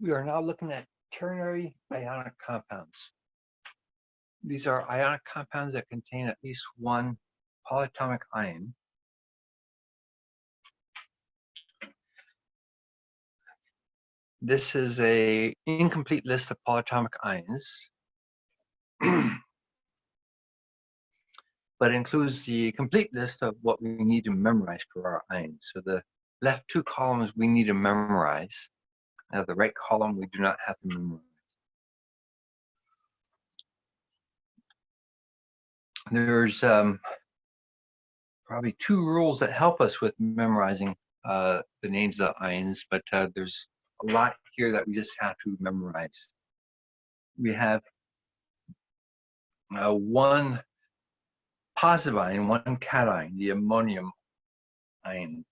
We are now looking at ternary ionic compounds. These are ionic compounds that contain at least one polyatomic ion. This is a incomplete list of polyatomic ions, but includes the complete list of what we need to memorize for our ions. So the left two columns we need to memorize. Now the right column we do not have to memorize. There's um, probably two rules that help us with memorizing uh, the names of the ions, but uh, there's a lot here that we just have to memorize. We have uh, one positive ion, one cation, the ammonium ion.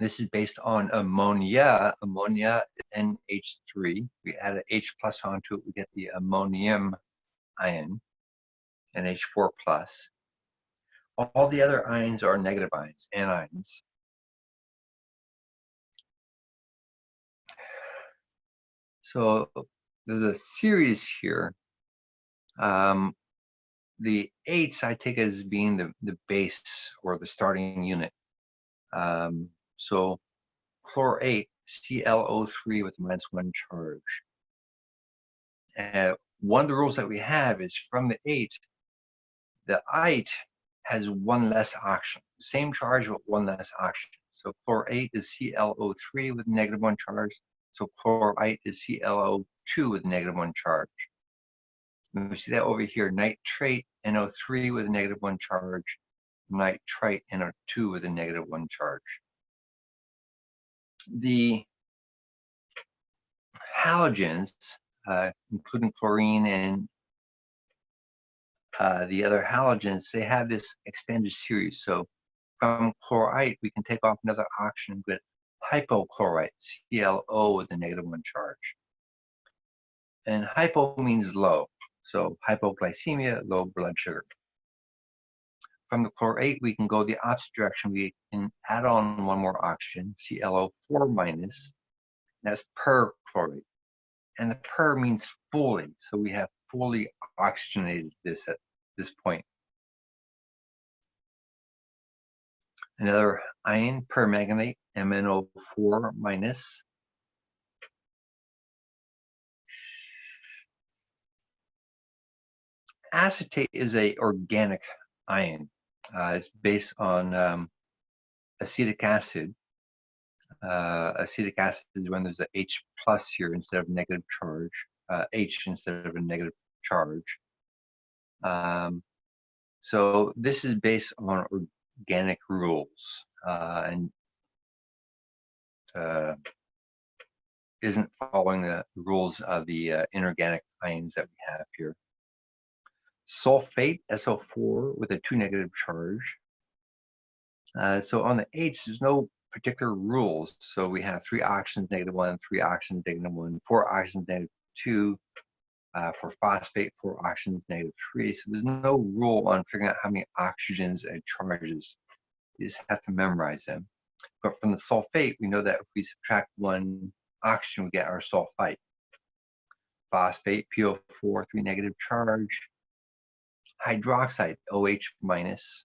This is based on ammonia. Ammonia NH3. We add an H plus onto it, we get the ammonium ion, NH4 plus. All the other ions are negative ions, anions. So there's a series here. Um, the ates I take as being the, the base or the starting unit. Um, so chlorate, ClO3 with minus one charge. One of the rules that we have is from the ate, the ite has one less oxygen, same charge but one less oxygen. So chlorate is ClO3 with negative one charge. So chlorite is ClO2 with negative one charge. And we see that over here, nitrate NO3 with a negative one charge, nitrite NO2 with a negative one charge. The halogens, uh, including chlorine and uh, the other halogens, they have this extended series. So from chlorite, we can take off another oxygen with hypochlorite, ClO with a negative one charge. And hypo means low. So hypoglycemia, low blood sugar. From the chlorate, we can go the opposite direction. We can add on one more oxygen, ClO4 minus. That's perchlorate. And the per means fully. So we have fully oxygenated this at this point. Another ion, permanganate, MnO4 minus. acetate is a organic ion. Uh, it's based on um, acetic acid. Uh, acetic acid is when there's a H plus here instead of negative charge, uh, H instead of a negative charge. Um, so this is based on organic rules uh, and uh, isn't following the rules of the uh, inorganic ions that we have here sulfate, SO4, with a 2 negative charge. Uh, so on the H, there's no particular rules. So we have three oxygens, negative 1, three oxygens, negative 1, four oxygens, negative 2, uh, for phosphate, four oxygens, negative 3. So there's no rule on figuring out how many oxygens and charges. You just have to memorize them. But from the sulfate, we know that if we subtract one oxygen, we get our sulfite. Phosphate, PO4, three negative charge hydroxide, OH minus,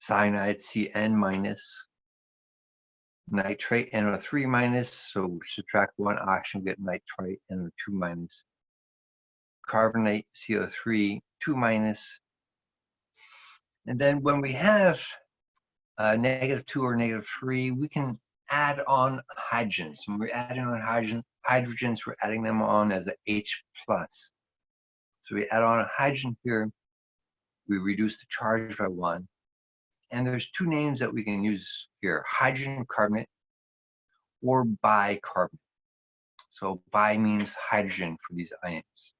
cyanide, CN minus, nitrate, NO3 minus, so subtract one oxygen, get nitrite, NO2 minus, carbonate, CO3, 2 minus, and then when we have uh, negative 2 or negative 3, we can add on hydrogens. When we're adding on hydrogen, hydrogens, we're adding them on as a H plus. So we add on a hydrogen here, we reduce the charge by one. And there's two names that we can use here, hydrogen carbonate or bicarbonate. So bi means hydrogen for these ions.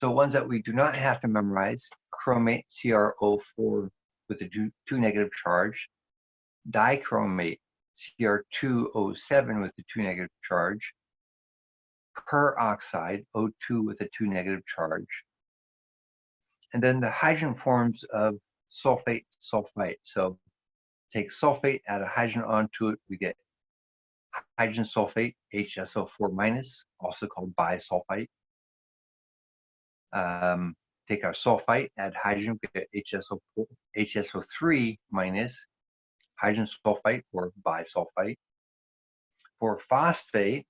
So ones that we do not have to memorize, chromate, CrO4 with a two, negative charge, dichromate, Cr2O7 with a two negative charge, peroxide, O2 with a 2 negative charge. And then the hydrogen forms of sulfate, sulfite. So take sulfate, add a hydrogen onto it, we get hydrogen sulfate, HSO4 minus, also called bisulfite. Um, take our sulfite, add hydrogen, we get HSO4, HSO3 minus, hydrogen sulfite or bisulfite. For phosphate,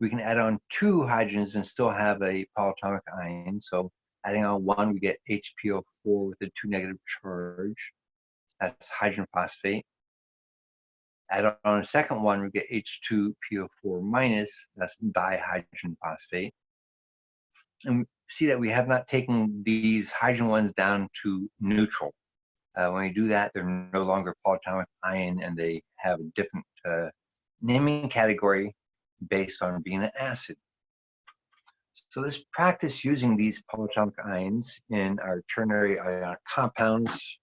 we can add on two hydrogens and still have a polyatomic ion. So adding on one, we get HPO4 with a two negative charge. That's hydrogen phosphate. Add on a second one, we get H2PO4 minus. That's dihydrogen phosphate. And see that we have not taken these hydrogen ones down to neutral. Uh, when we do that, they're no longer polyatomic ion and they have a different uh, naming category based on being an acid. So let's practice using these polyatomic ions in our ternary ionic compounds.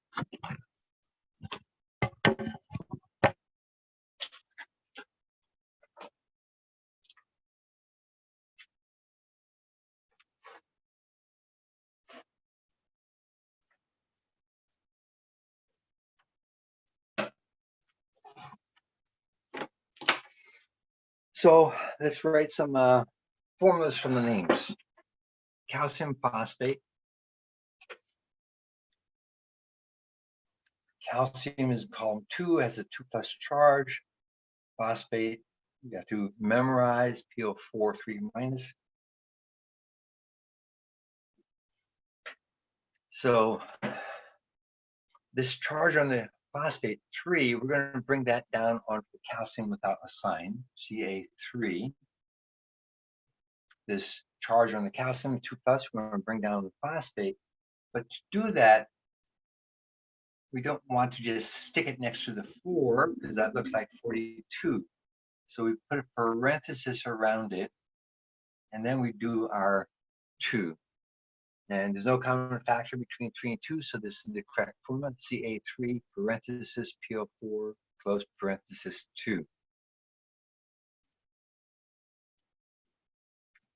So let's write some uh, formulas from the names. Calcium phosphate. Calcium is column two, has a two plus charge. Phosphate, you have to memorize PO4 3 minus. So this charge on the phosphate 3, we're going to bring that down onto the calcium without a sign, Ca3. This charge on the calcium 2 plus, we're going to bring down the phosphate. But to do that, we don't want to just stick it next to the 4 because that looks like 42. So we put a parenthesis around it, and then we do our 2. And there's no common factor between 3 and 2, so this is the correct formula, Ca3 parenthesis PO4 close parenthesis 2.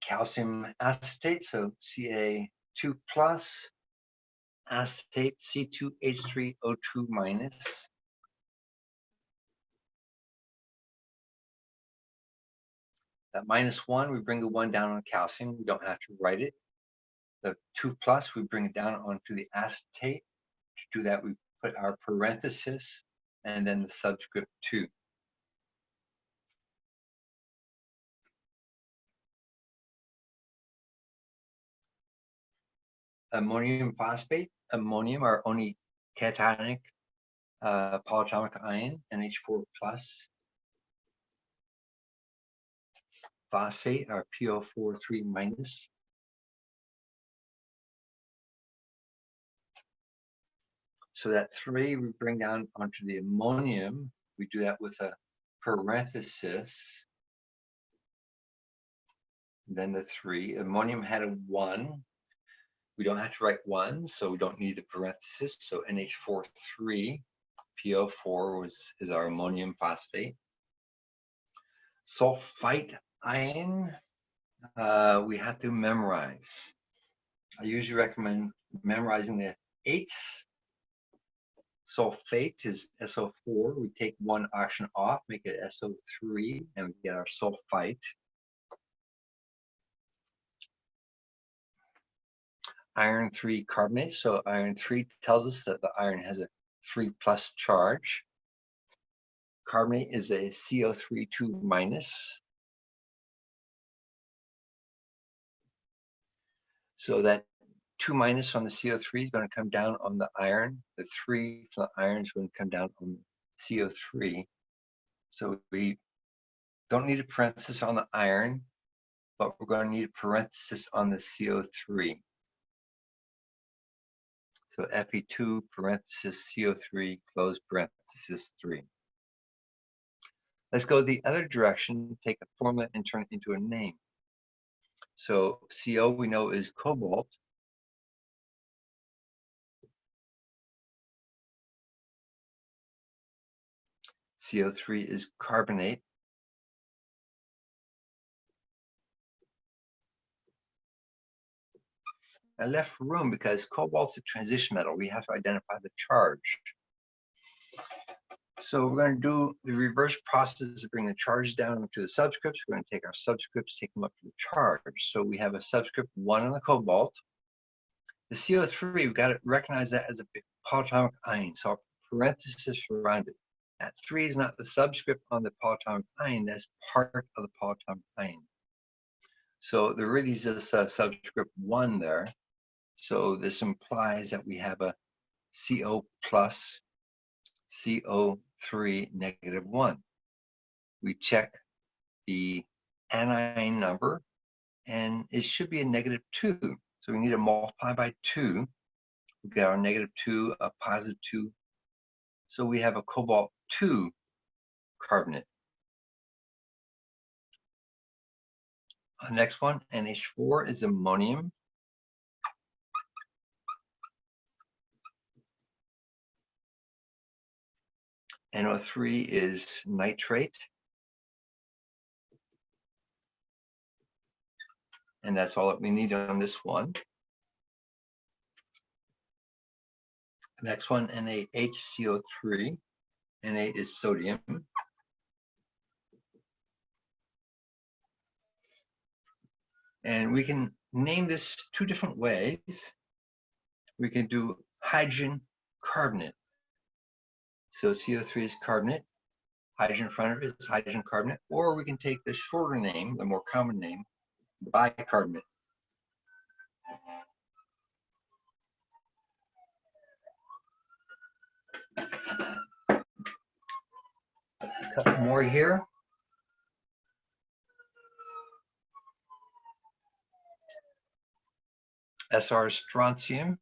Calcium acetate, so Ca2 plus, acetate C2H3O2 minus. That minus 1, we bring the 1 down on calcium. We don't have to write it the 2 plus, we bring it down onto the acetate. To do that, we put our parenthesis and then the subscript 2. Ammonium phosphate, ammonium, our only cationic uh, polyatomic ion, NH4 plus. Phosphate, our PO4 3 minus. So that three we bring down onto the ammonium. We do that with a parenthesis. Then the three. Ammonium had a one. We don't have to write one, so we don't need a parenthesis. So NH4 3, PO4 was is our ammonium phosphate. Sulfite ion, uh, we have to memorize. I usually recommend memorizing the ates sulfate is SO4. We take one oxygen off, make it SO3, and we get our sulfite. Iron 3 carbonate. So iron 3 tells us that the iron has a 3 plus charge. Carbonate is a CO3 2 minus. So that 2 minus on the CO3 is going to come down on the iron. The 3 from the iron is going to come down on CO3. So we don't need a parenthesis on the iron, but we're going to need a parenthesis on the CO3. So Fe2 parenthesis CO3 close parenthesis 3. Let's go the other direction, take a formula and turn it into a name. So CO we know is cobalt. CO3 is carbonate. I left room because cobalt's a transition metal. We have to identify the charge. So we're going to do the reverse process of bringing the charge down to the subscripts. We're going to take our subscripts, take them up to the charge. So we have a subscript one on the cobalt. The CO3, we've got to recognize that as a polyatomic ion. So our parenthesis around it. That three is not the subscript on the polyatomic ion, that's part of the polyatomic ion. So there really is this uh, subscript one there. So this implies that we have a CO plus CO3 negative one. We check the anion number and it should be a negative two. So we need to multiply by two. We get our negative two, a positive two. So we have a cobalt two carbonate. Uh, next one, NH4 is ammonium. NO3 is nitrate. And that's all that we need on this one. Next one, NaHCO3. Na is sodium. And we can name this two different ways. We can do hydrogen carbonate. So CO3 is carbonate, hydrogen in front of it is hydrogen carbonate, or we can take the shorter name, the more common name, bicarbonate. A couple more here. SR strontium.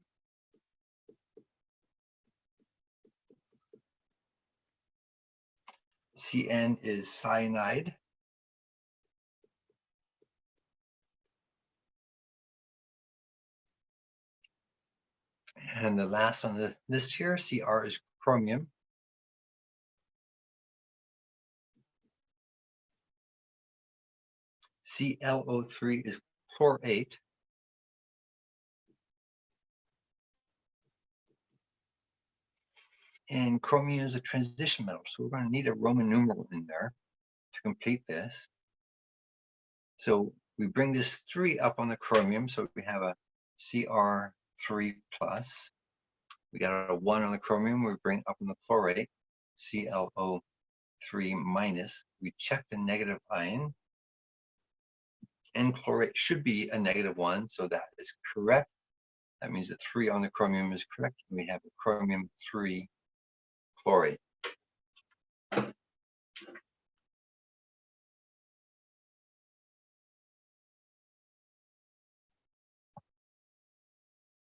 CN is cyanide. And the last on the list here, CR is chromium. ClO3 is chlorate. And chromium is a transition metal, so we're going to need a Roman numeral in there to complete this. So we bring this 3 up on the chromium, so we have a Cr3 plus. We got a 1 on the chromium, we bring up on the chlorate, ClO3 minus. We check the negative ion, and chlorate should be a negative 1, so that is correct. That means that 3 on the chromium is correct, and we have a chromium 3 chlorate.